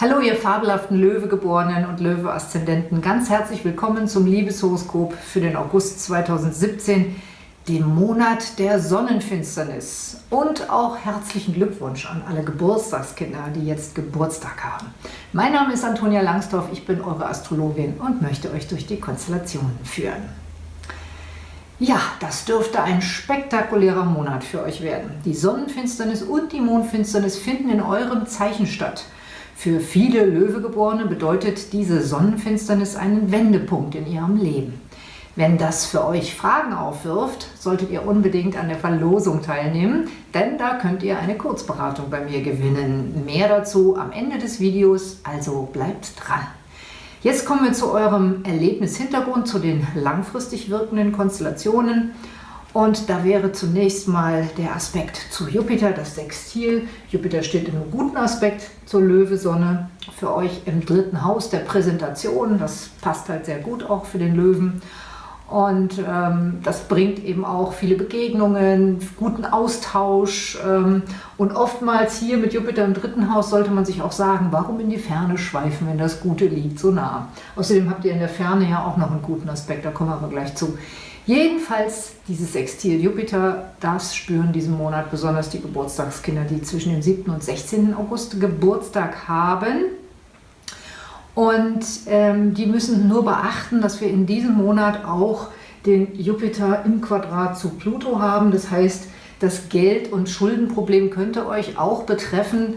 Hallo ihr fabelhaften Löwegeborenen und Löwe-Aszendenten, ganz herzlich willkommen zum Liebeshoroskop für den August 2017, dem Monat der Sonnenfinsternis. Und auch herzlichen Glückwunsch an alle Geburtstagskinder, die jetzt Geburtstag haben. Mein Name ist Antonia Langsdorf, ich bin eure Astrologin und möchte euch durch die Konstellationen führen. Ja, das dürfte ein spektakulärer Monat für euch werden. Die Sonnenfinsternis und die Mondfinsternis finden in eurem Zeichen statt – für viele Löwegeborene bedeutet diese Sonnenfinsternis einen Wendepunkt in ihrem Leben. Wenn das für euch Fragen aufwirft, solltet ihr unbedingt an der Verlosung teilnehmen, denn da könnt ihr eine Kurzberatung bei mir gewinnen. Mehr dazu am Ende des Videos, also bleibt dran. Jetzt kommen wir zu eurem Erlebnishintergrund, zu den langfristig wirkenden Konstellationen. Und da wäre zunächst mal der Aspekt zu Jupiter, das Sextil. Jupiter steht in einem guten Aspekt zur Löwe-Sonne. Für euch im dritten Haus der Präsentation. Das passt halt sehr gut auch für den Löwen. Und ähm, das bringt eben auch viele Begegnungen, guten Austausch. Ähm, und oftmals hier mit Jupiter im dritten Haus sollte man sich auch sagen, warum in die Ferne schweifen, wenn das Gute liegt so nah. Außerdem habt ihr in der Ferne ja auch noch einen guten Aspekt, da kommen wir aber gleich zu. Jedenfalls dieses Sextil Jupiter, das spüren diesen Monat besonders die Geburtstagskinder, die zwischen dem 7. und 16. August Geburtstag haben. Und ähm, die müssen nur beachten, dass wir in diesem Monat auch den Jupiter im Quadrat zu Pluto haben. Das heißt, das Geld- und Schuldenproblem könnte euch auch betreffen,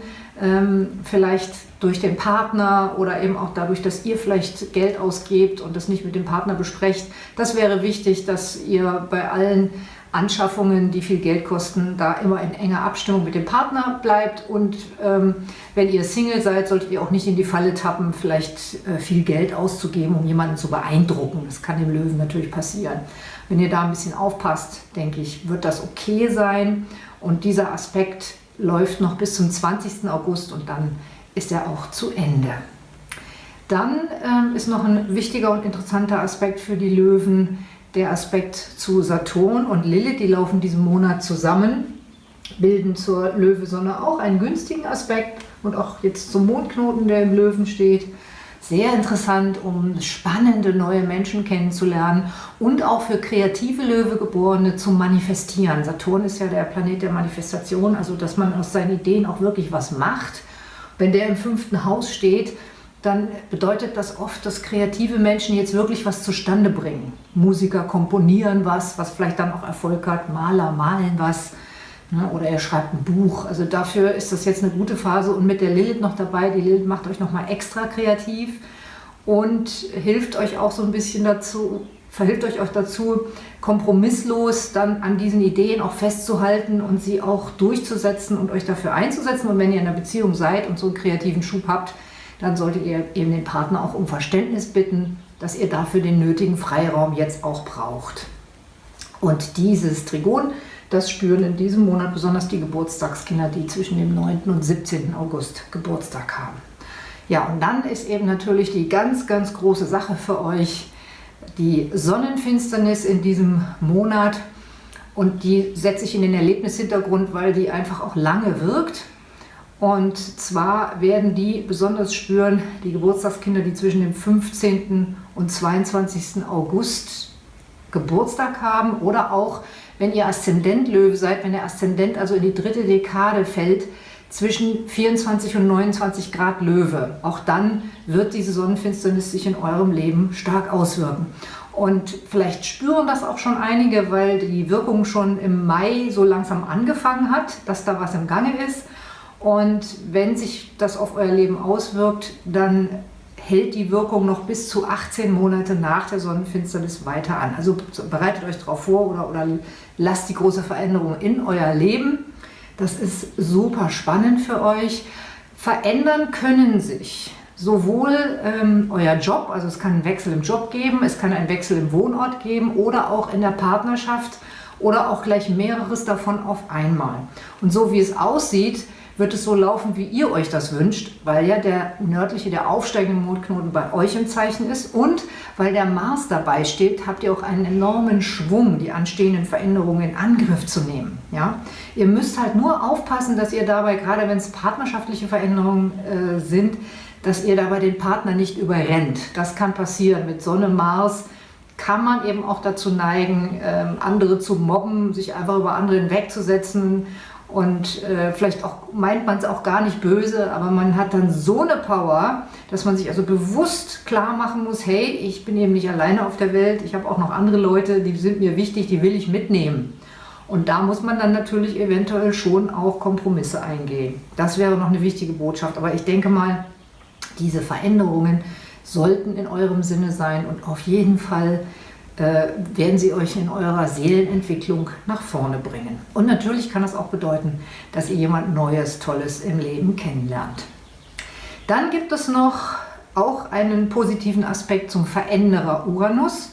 vielleicht durch den Partner oder eben auch dadurch, dass ihr vielleicht Geld ausgebt und das nicht mit dem Partner besprecht. Das wäre wichtig, dass ihr bei allen Anschaffungen, die viel Geld kosten, da immer in enger Abstimmung mit dem Partner bleibt und ähm, wenn ihr Single seid, solltet ihr auch nicht in die Falle tappen, vielleicht äh, viel Geld auszugeben, um jemanden zu beeindrucken. Das kann dem Löwen natürlich passieren. Wenn ihr da ein bisschen aufpasst, denke ich, wird das okay sein und dieser Aspekt läuft noch bis zum 20. August und dann ist er auch zu Ende. Dann ähm, ist noch ein wichtiger und interessanter Aspekt für die Löwen, der Aspekt zu Saturn und Lilith. Die laufen diesen Monat zusammen, bilden zur Löwesonne auch einen günstigen Aspekt und auch jetzt zum Mondknoten, der im Löwen steht. Sehr interessant, um spannende neue Menschen kennenzulernen und auch für kreative Löwegeborene zu manifestieren. Saturn ist ja der Planet der Manifestation, also dass man aus seinen Ideen auch wirklich was macht wenn der im fünften Haus steht, dann bedeutet das oft, dass kreative Menschen jetzt wirklich was zustande bringen. Musiker komponieren was, was vielleicht dann auch Erfolg hat, Maler malen was oder er schreibt ein Buch. Also dafür ist das jetzt eine gute Phase und mit der Lilith noch dabei, die Lilith macht euch nochmal extra kreativ und hilft euch auch so ein bisschen dazu, verhilft euch auch dazu, kompromisslos dann an diesen Ideen auch festzuhalten und sie auch durchzusetzen und euch dafür einzusetzen. Und wenn ihr in einer Beziehung seid und so einen kreativen Schub habt, dann solltet ihr eben den Partner auch um Verständnis bitten, dass ihr dafür den nötigen Freiraum jetzt auch braucht. Und dieses Trigon, das spüren in diesem Monat besonders die Geburtstagskinder, die zwischen dem 9. und 17. August Geburtstag haben. Ja, und dann ist eben natürlich die ganz, ganz große Sache für euch, die Sonnenfinsternis in diesem Monat und die setze ich in den Erlebnishintergrund, weil die einfach auch lange wirkt. Und zwar werden die besonders spüren, die Geburtstagskinder, die zwischen dem 15. und 22. August Geburtstag haben oder auch, wenn ihr Aszendent Löwe seid, wenn der Aszendent also in die dritte Dekade fällt, zwischen 24 und 29 Grad Löwe. Auch dann wird diese Sonnenfinsternis sich in eurem Leben stark auswirken. Und vielleicht spüren das auch schon einige, weil die Wirkung schon im Mai so langsam angefangen hat, dass da was im Gange ist. Und wenn sich das auf euer Leben auswirkt, dann hält die Wirkung noch bis zu 18 Monate nach der Sonnenfinsternis weiter an. Also bereitet euch darauf vor oder, oder lasst die große Veränderung in euer Leben. Das ist super spannend für euch. Verändern können sich sowohl ähm, euer Job, also es kann einen Wechsel im Job geben, es kann einen Wechsel im Wohnort geben oder auch in der Partnerschaft oder auch gleich mehreres davon auf einmal. Und so wie es aussieht, wird es so laufen, wie ihr euch das wünscht, weil ja der nördliche, der aufsteigende Mondknoten bei euch im Zeichen ist und weil der Mars dabei steht, habt ihr auch einen enormen Schwung, die anstehenden Veränderungen in Angriff zu nehmen. Ja? Ihr müsst halt nur aufpassen, dass ihr dabei, gerade wenn es partnerschaftliche Veränderungen äh, sind, dass ihr dabei den Partner nicht überrennt. Das kann passieren mit Sonne, Mars, kann man eben auch dazu neigen, ähm, andere zu mobben, sich einfach über andere hinwegzusetzen und äh, vielleicht auch meint man es auch gar nicht böse, aber man hat dann so eine Power, dass man sich also bewusst klar machen muss, hey, ich bin eben nicht alleine auf der Welt, ich habe auch noch andere Leute, die sind mir wichtig, die will ich mitnehmen. Und da muss man dann natürlich eventuell schon auch Kompromisse eingehen. Das wäre noch eine wichtige Botschaft. Aber ich denke mal, diese Veränderungen sollten in eurem Sinne sein und auf jeden Fall werden sie euch in eurer Seelenentwicklung nach vorne bringen. Und natürlich kann das auch bedeuten, dass ihr jemand Neues, Tolles im Leben kennenlernt. Dann gibt es noch auch einen positiven Aspekt zum Veränderer Uranus.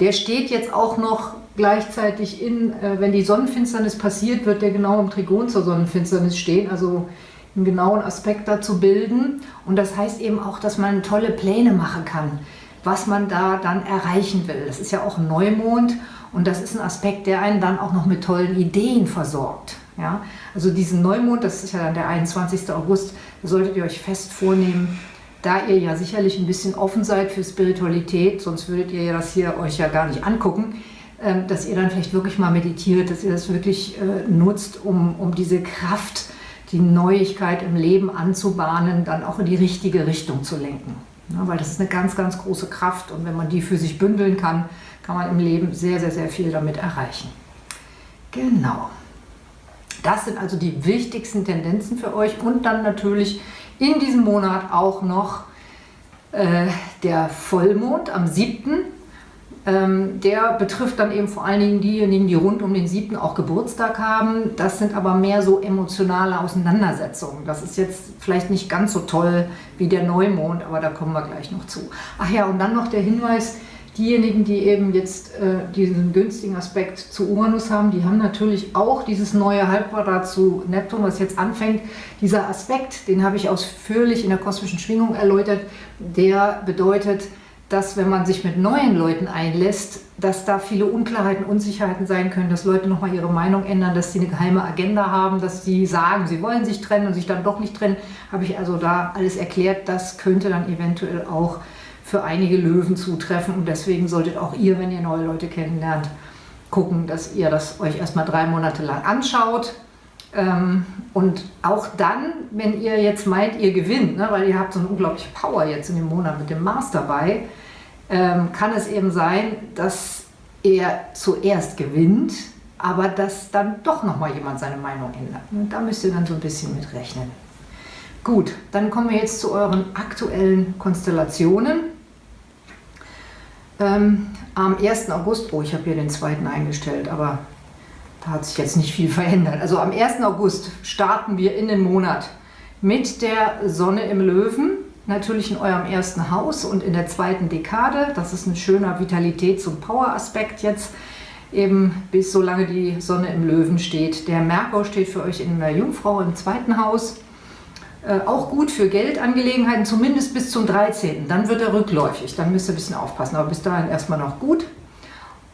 Der steht jetzt auch noch gleichzeitig in, äh, wenn die Sonnenfinsternis passiert, wird der genau im Trigon zur Sonnenfinsternis stehen, also einen genauen Aspekt dazu bilden. Und das heißt eben auch, dass man tolle Pläne machen kann was man da dann erreichen will. Das ist ja auch Neumond und das ist ein Aspekt, der einen dann auch noch mit tollen Ideen versorgt. Ja? Also diesen Neumond, das ist ja dann der 21. August, solltet ihr euch fest vornehmen, da ihr ja sicherlich ein bisschen offen seid für Spiritualität, sonst würdet ihr das hier euch ja gar nicht angucken, ähm, dass ihr dann vielleicht wirklich mal meditiert, dass ihr das wirklich äh, nutzt, um, um diese Kraft, die Neuigkeit im Leben anzubahnen, dann auch in die richtige Richtung zu lenken. Ja, weil das ist eine ganz, ganz große Kraft und wenn man die für sich bündeln kann, kann man im Leben sehr, sehr, sehr viel damit erreichen. Genau. Das sind also die wichtigsten Tendenzen für euch und dann natürlich in diesem Monat auch noch äh, der Vollmond am 7. Ähm, der betrifft dann eben vor allen Dingen diejenigen, die rund um den 7. auch Geburtstag haben. Das sind aber mehr so emotionale Auseinandersetzungen. Das ist jetzt vielleicht nicht ganz so toll wie der Neumond, aber da kommen wir gleich noch zu. Ach ja, und dann noch der Hinweis, diejenigen, die eben jetzt äh, diesen günstigen Aspekt zu Uranus haben, die haben natürlich auch dieses neue Halbquadrat zu Neptun, was jetzt anfängt. Dieser Aspekt, den habe ich ausführlich in der kosmischen Schwingung erläutert, der bedeutet, dass wenn man sich mit neuen Leuten einlässt, dass da viele Unklarheiten, Unsicherheiten sein können, dass Leute nochmal ihre Meinung ändern, dass sie eine geheime Agenda haben, dass sie sagen, sie wollen sich trennen und sich dann doch nicht trennen, habe ich also da alles erklärt. Das könnte dann eventuell auch für einige Löwen zutreffen und deswegen solltet auch ihr, wenn ihr neue Leute kennenlernt, gucken, dass ihr das euch erstmal drei Monate lang anschaut, und auch dann, wenn ihr jetzt meint, ihr gewinnt, ne, weil ihr habt so eine unglaubliche Power jetzt in dem Monat mit dem Mars dabei, ähm, kann es eben sein, dass er zuerst gewinnt, aber dass dann doch nochmal jemand seine Meinung ändert. Da müsst ihr dann so ein bisschen mit rechnen. Gut, dann kommen wir jetzt zu euren aktuellen Konstellationen. Ähm, am 1. August, oh, ich habe hier den zweiten eingestellt, aber da hat sich jetzt nicht viel verändert. Also am 1. August starten wir in den Monat mit der Sonne im Löwen, natürlich in eurem ersten Haus und in der zweiten Dekade. Das ist ein schöner Vitalitäts- und Power-Aspekt jetzt, eben bis solange die Sonne im Löwen steht. Der Merkur steht für euch in der Jungfrau im zweiten Haus. Äh, auch gut für Geldangelegenheiten, zumindest bis zum 13. Dann wird er rückläufig, dann müsst ihr ein bisschen aufpassen, aber bis dahin erstmal noch gut.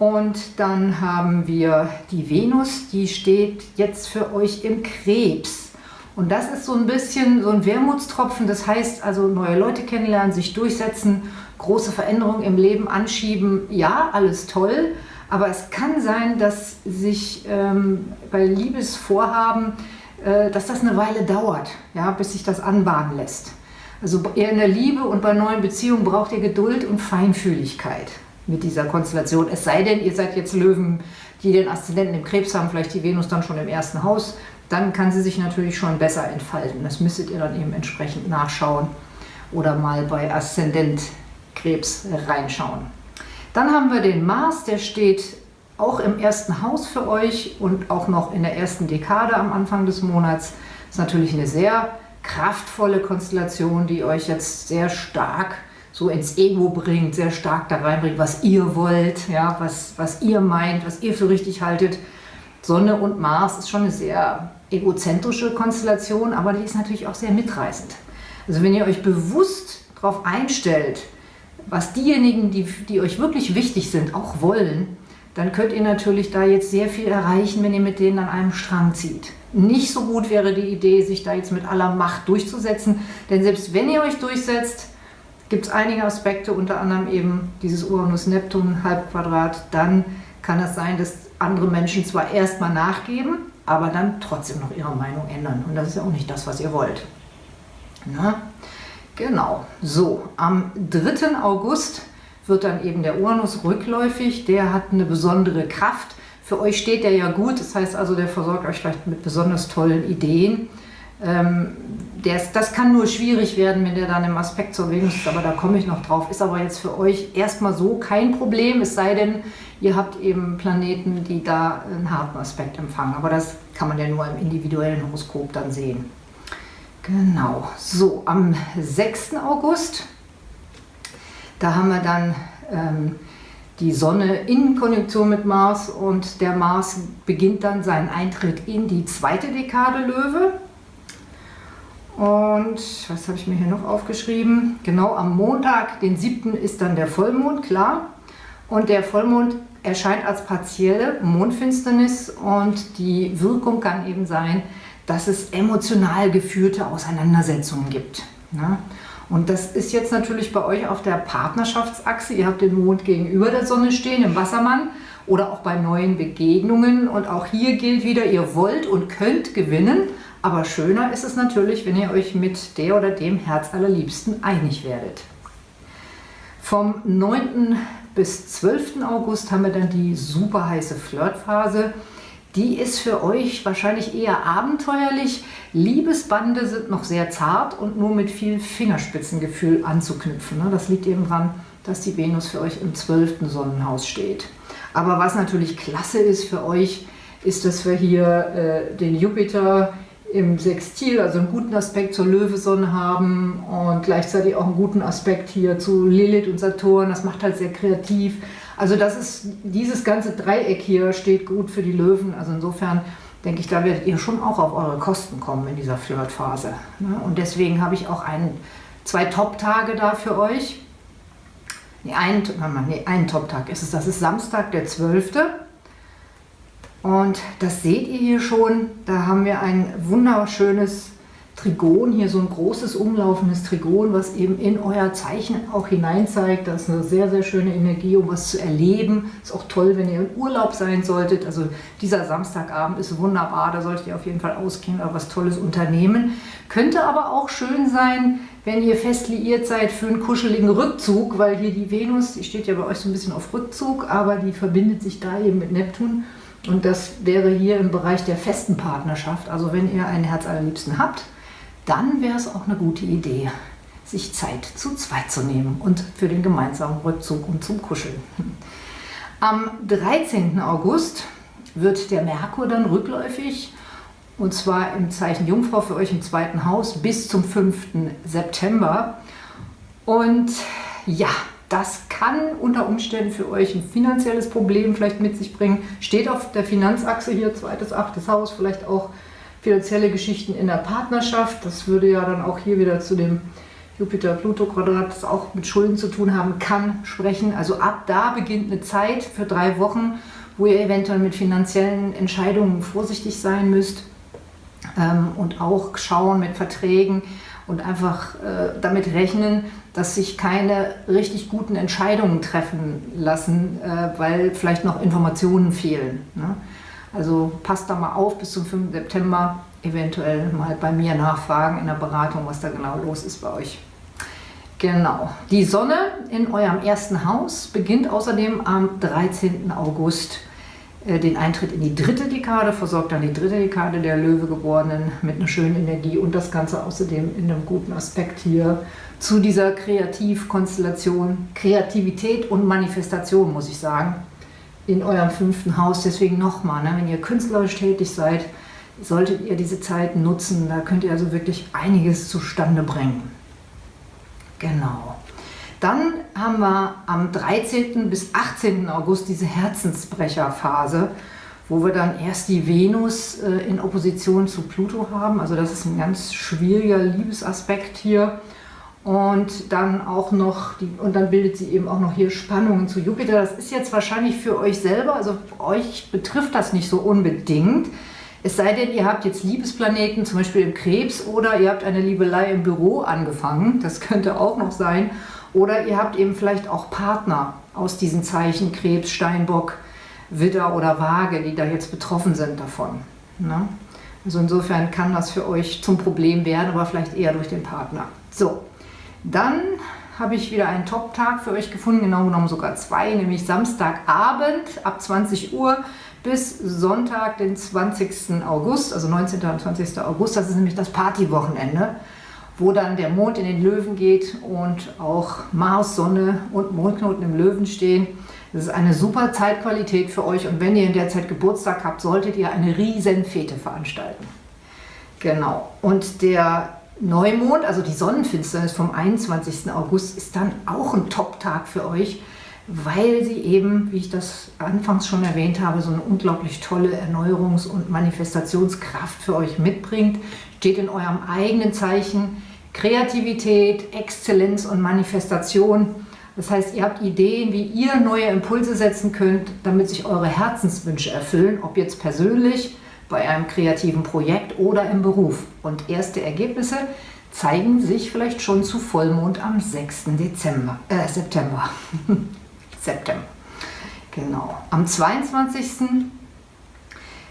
Und dann haben wir die Venus, die steht jetzt für euch im Krebs. Und das ist so ein bisschen so ein Wermutstropfen, das heißt also neue Leute kennenlernen, sich durchsetzen, große Veränderungen im Leben anschieben. Ja, alles toll, aber es kann sein, dass sich ähm, bei Liebesvorhaben, äh, dass das eine Weile dauert, ja, bis sich das anbahnen lässt. Also eher in der Liebe und bei neuen Beziehungen braucht ihr Geduld und Feinfühligkeit mit dieser Konstellation. Es sei denn, ihr seid jetzt Löwen, die den Aszendenten im Krebs haben, vielleicht die Venus dann schon im ersten Haus, dann kann sie sich natürlich schon besser entfalten. Das müsstet ihr dann eben entsprechend nachschauen oder mal bei Aszendent Krebs reinschauen. Dann haben wir den Mars, der steht auch im ersten Haus für euch und auch noch in der ersten Dekade am Anfang des Monats. Das ist natürlich eine sehr kraftvolle Konstellation, die euch jetzt sehr stark so ins Ego bringt, sehr stark da reinbringt, was ihr wollt, ja, was, was ihr meint, was ihr für richtig haltet. Sonne und Mars ist schon eine sehr egozentrische Konstellation, aber die ist natürlich auch sehr mitreißend. Also wenn ihr euch bewusst darauf einstellt, was diejenigen, die, die euch wirklich wichtig sind, auch wollen, dann könnt ihr natürlich da jetzt sehr viel erreichen, wenn ihr mit denen an einem Strang zieht. Nicht so gut wäre die Idee, sich da jetzt mit aller Macht durchzusetzen, denn selbst wenn ihr euch durchsetzt, gibt es einige Aspekte, unter anderem eben dieses Uranus-Neptun-Halbquadrat, dann kann es sein, dass andere Menschen zwar erstmal nachgeben, aber dann trotzdem noch ihre Meinung ändern. Und das ist ja auch nicht das, was ihr wollt. Na? Genau. So, am 3. August wird dann eben der Uranus rückläufig. Der hat eine besondere Kraft. Für euch steht der ja gut, das heißt also, der versorgt euch vielleicht mit besonders tollen Ideen. Ähm, ist, das kann nur schwierig werden, wenn der dann im Aspekt zur Venus ist, aber da komme ich noch drauf. Ist aber jetzt für euch erstmal so kein Problem, es sei denn, ihr habt eben Planeten, die da einen harten Aspekt empfangen. Aber das kann man ja nur im individuellen Horoskop dann sehen. Genau, so am 6. August, da haben wir dann ähm, die Sonne in Konjunktion mit Mars und der Mars beginnt dann seinen Eintritt in die zweite Dekade Löwe. Und was habe ich mir hier noch aufgeschrieben? Genau am Montag, den 7. ist dann der Vollmond, klar. Und der Vollmond erscheint als partielle Mondfinsternis und die Wirkung kann eben sein, dass es emotional geführte Auseinandersetzungen gibt. Ne? Und das ist jetzt natürlich bei euch auf der Partnerschaftsachse. Ihr habt den Mond gegenüber der Sonne stehen, im Wassermann oder auch bei neuen Begegnungen. Und auch hier gilt wieder, ihr wollt und könnt gewinnen. Aber schöner ist es natürlich, wenn ihr euch mit der oder dem Herz allerliebsten einig werdet. Vom 9. bis 12. August haben wir dann die super heiße Flirtphase. Die ist für euch wahrscheinlich eher abenteuerlich. Liebesbande sind noch sehr zart und nur mit viel Fingerspitzengefühl anzuknüpfen. Das liegt eben daran, dass die Venus für euch im 12. Sonnenhaus steht. Aber was natürlich klasse ist für euch, ist, dass wir hier äh, den Jupiter im Sextil, also einen guten Aspekt zur Löwesonne haben und gleichzeitig auch einen guten Aspekt hier zu Lilith und Saturn. Das macht halt sehr kreativ. Also das ist, dieses ganze Dreieck hier steht gut für die Löwen. Also insofern denke ich, da werdet ihr schon auch auf eure Kosten kommen in dieser Flirtphase. Ne? Und deswegen habe ich auch einen, zwei Top-Tage da für euch. Nee, einen, nee, einen Top-Tag ist es. Das ist Samstag, der 12. Und das seht ihr hier schon, da haben wir ein wunderschönes Trigon, hier so ein großes umlaufendes Trigon, was eben in euer Zeichen auch hinein zeigt. Das ist eine sehr, sehr schöne Energie, um was zu erleben. Ist auch toll, wenn ihr im Urlaub sein solltet. Also dieser Samstagabend ist wunderbar, da solltet ihr auf jeden Fall ausgehen oder was Tolles unternehmen. Könnte aber auch schön sein, wenn ihr fest liiert seid für einen kuscheligen Rückzug, weil hier die Venus, die steht ja bei euch so ein bisschen auf Rückzug, aber die verbindet sich da eben mit Neptun. Und das wäre hier im Bereich der festen Partnerschaft. Also wenn ihr einen Herz allerliebsten habt, dann wäre es auch eine gute Idee, sich Zeit zu zweit zu nehmen und für den gemeinsamen Rückzug und zum Kuscheln. Am 13. August wird der Merkur dann rückläufig und zwar im Zeichen Jungfrau für euch im zweiten Haus bis zum 5. September. Und ja, das kann unter Umständen für euch ein finanzielles Problem vielleicht mit sich bringen. Steht auf der Finanzachse hier, zweites, achtes Haus, vielleicht auch finanzielle Geschichten in der Partnerschaft. Das würde ja dann auch hier wieder zu dem Jupiter-Pluto-Quadrat, das auch mit Schulden zu tun haben kann, sprechen. Also ab da beginnt eine Zeit für drei Wochen, wo ihr eventuell mit finanziellen Entscheidungen vorsichtig sein müsst ähm, und auch schauen mit Verträgen und einfach äh, damit rechnen, dass sich keine richtig guten Entscheidungen treffen lassen, äh, weil vielleicht noch Informationen fehlen. Ne? Also passt da mal auf bis zum 5. September, eventuell mal bei mir nachfragen in der Beratung, was da genau los ist bei euch. Genau. Die Sonne in eurem ersten Haus beginnt außerdem am 13. August äh, den Eintritt in die dritte Dekade, versorgt dann die dritte Dekade der Löwegeborenen mit einer schönen Energie und das Ganze außerdem in einem guten Aspekt hier zu dieser Kreativkonstellation, Kreativität und Manifestation, muss ich sagen, in eurem fünften Haus. Deswegen nochmal, ne, wenn ihr künstlerisch tätig seid, solltet ihr diese Zeit nutzen. Da könnt ihr also wirklich einiges zustande bringen. Genau. Dann haben wir am 13. bis 18. August diese Herzensbrecherphase, wo wir dann erst die Venus äh, in Opposition zu Pluto haben. Also das ist ein ganz schwieriger Liebesaspekt hier. Und dann auch noch, die, und dann bildet sie eben auch noch hier Spannungen zu Jupiter. Das ist jetzt wahrscheinlich für euch selber, also euch betrifft das nicht so unbedingt. Es sei denn, ihr habt jetzt Liebesplaneten, zum Beispiel im Krebs, oder ihr habt eine Liebelei im Büro angefangen, das könnte auch noch sein. Oder ihr habt eben vielleicht auch Partner aus diesen Zeichen Krebs, Steinbock, Widder oder Waage, die da jetzt betroffen sind davon. Ne? Also insofern kann das für euch zum Problem werden, aber vielleicht eher durch den Partner. So, dann habe ich wieder einen Top-Tag für euch gefunden, genau genommen sogar zwei, nämlich Samstagabend ab 20 Uhr bis Sonntag, den 20. August, also 19. und 20. August. Das ist nämlich das Partywochenende, wo dann der Mond in den Löwen geht und auch Mars, Sonne und Mondknoten im Löwen stehen. Das ist eine super Zeitqualität für euch und wenn ihr in der Zeit Geburtstag habt, solltet ihr eine riesen Fete veranstalten. Genau. Und der Neumond, also die Sonnenfinsternis vom 21. August, ist dann auch ein Top-Tag für euch, weil sie eben, wie ich das anfangs schon erwähnt habe, so eine unglaublich tolle Erneuerungs- und Manifestationskraft für euch mitbringt. Steht in eurem eigenen Zeichen Kreativität, Exzellenz und Manifestation. Das heißt, ihr habt Ideen, wie ihr neue Impulse setzen könnt, damit sich eure Herzenswünsche erfüllen, ob jetzt persönlich, bei einem kreativen Projekt oder im Beruf. Und erste Ergebnisse zeigen sich vielleicht schon zu Vollmond am 6. Dezember, äh, September. September. Genau. Am 22.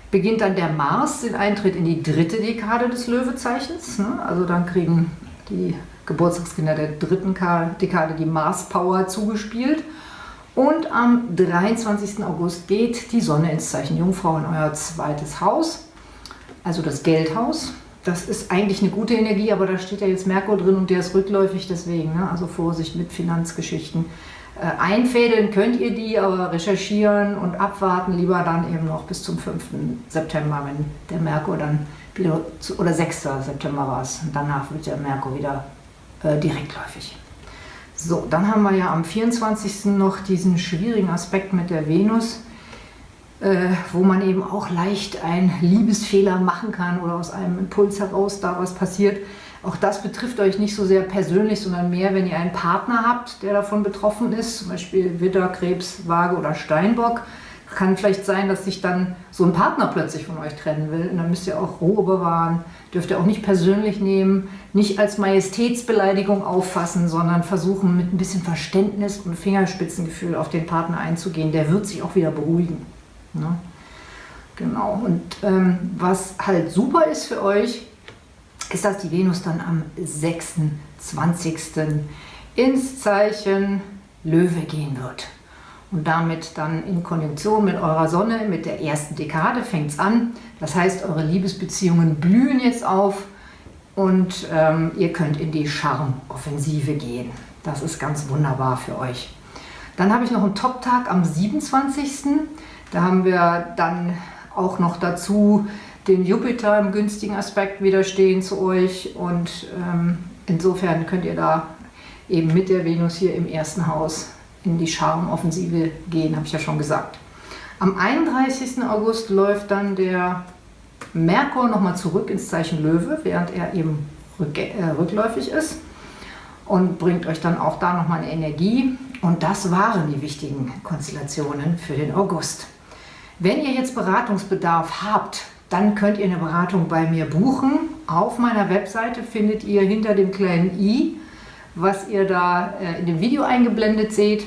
beginnt dann der Mars den Eintritt in die dritte Dekade des Löwezeichens. Ne? Also dann kriegen die Geburtstagskinder der dritten Dekade die Mars-Power zugespielt. Und am 23. August geht die Sonne ins Zeichen Jungfrau in euer zweites Haus, also das Geldhaus. Das ist eigentlich eine gute Energie, aber da steht ja jetzt Merkur drin und der ist rückläufig, deswegen, ne? also Vorsicht mit Finanzgeschichten. Äh, einfädeln könnt ihr die, aber recherchieren und abwarten lieber dann eben noch bis zum 5. September, wenn der Merkur dann wieder, zu, oder 6. September war es, danach wird der Merkur wieder äh, direktläufig. So, dann haben wir ja am 24. noch diesen schwierigen Aspekt mit der Venus, äh, wo man eben auch leicht einen Liebesfehler machen kann oder aus einem Impuls heraus da was passiert. Auch das betrifft euch nicht so sehr persönlich, sondern mehr, wenn ihr einen Partner habt, der davon betroffen ist, zum Beispiel Widder, Krebs, Waage oder Steinbock kann vielleicht sein, dass sich dann so ein Partner plötzlich von euch trennen will. Und dann müsst ihr auch Ruhe bewahren, dürft ihr auch nicht persönlich nehmen, nicht als Majestätsbeleidigung auffassen, sondern versuchen mit ein bisschen Verständnis und Fingerspitzengefühl auf den Partner einzugehen. Der wird sich auch wieder beruhigen. Ne? Genau. Und ähm, was halt super ist für euch, ist, dass die Venus dann am 26. ins Zeichen Löwe gehen wird und damit dann in Konjunktion mit eurer Sonne, mit der ersten Dekade fängt es an. Das heißt, eure Liebesbeziehungen blühen jetzt auf und ähm, ihr könnt in die Charmoffensive gehen. Das ist ganz wunderbar für euch. Dann habe ich noch einen Top-Tag am 27. Da haben wir dann auch noch dazu den Jupiter im günstigen Aspekt widerstehen zu euch und ähm, insofern könnt ihr da eben mit der Venus hier im ersten Haus in die Charmoffensive gehen, habe ich ja schon gesagt. Am 31. August läuft dann der Merkur nochmal zurück ins Zeichen Löwe, während er eben rück, äh, rückläufig ist und bringt euch dann auch da nochmal eine Energie. Und das waren die wichtigen Konstellationen für den August. Wenn ihr jetzt Beratungsbedarf habt, dann könnt ihr eine Beratung bei mir buchen. Auf meiner Webseite findet ihr hinter dem kleinen i was ihr da äh, in dem Video eingeblendet seht.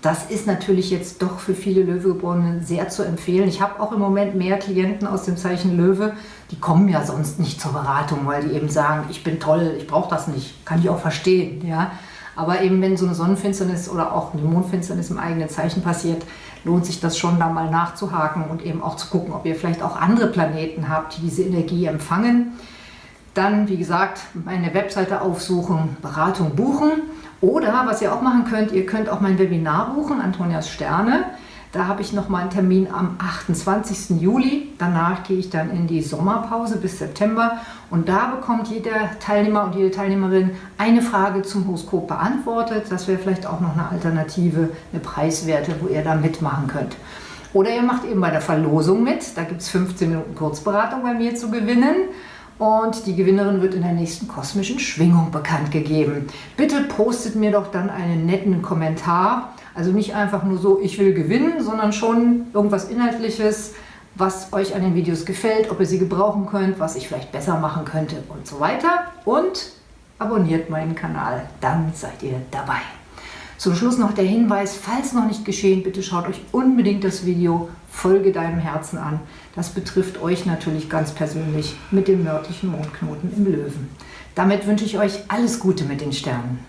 Das ist natürlich jetzt doch für viele Löwegeborenen sehr zu empfehlen. Ich habe auch im Moment mehr Klienten aus dem Zeichen Löwe, die kommen ja sonst nicht zur Beratung, weil die eben sagen, ich bin toll, ich brauche das nicht. Kann ich auch verstehen. Ja? Aber eben wenn so eine Sonnenfinsternis oder auch eine Mondfinsternis im eigenen Zeichen passiert, lohnt sich das schon, da mal nachzuhaken und eben auch zu gucken, ob ihr vielleicht auch andere Planeten habt, die diese Energie empfangen. Dann, wie gesagt, meine Webseite aufsuchen, Beratung buchen. Oder, was ihr auch machen könnt, ihr könnt auch mein Webinar buchen, Antonias Sterne. Da habe ich noch mal einen Termin am 28. Juli. Danach gehe ich dann in die Sommerpause bis September. Und da bekommt jeder Teilnehmer und jede Teilnehmerin eine Frage zum Horoskop beantwortet. Das wäre vielleicht auch noch eine Alternative, eine Preiswerte, wo ihr da mitmachen könnt. Oder ihr macht eben bei der Verlosung mit. Da gibt es 15 Minuten Kurzberatung bei mir zu gewinnen. Und die Gewinnerin wird in der nächsten kosmischen Schwingung bekannt gegeben. Bitte postet mir doch dann einen netten Kommentar. Also nicht einfach nur so, ich will gewinnen, sondern schon irgendwas Inhaltliches, was euch an den Videos gefällt, ob ihr sie gebrauchen könnt, was ich vielleicht besser machen könnte und so weiter. Und abonniert meinen Kanal, dann seid ihr dabei. Zum Schluss noch der Hinweis, falls noch nicht geschehen, bitte schaut euch unbedingt das Video Folge deinem Herzen an. Das betrifft euch natürlich ganz persönlich mit dem nördlichen Mondknoten im Löwen. Damit wünsche ich euch alles Gute mit den Sternen.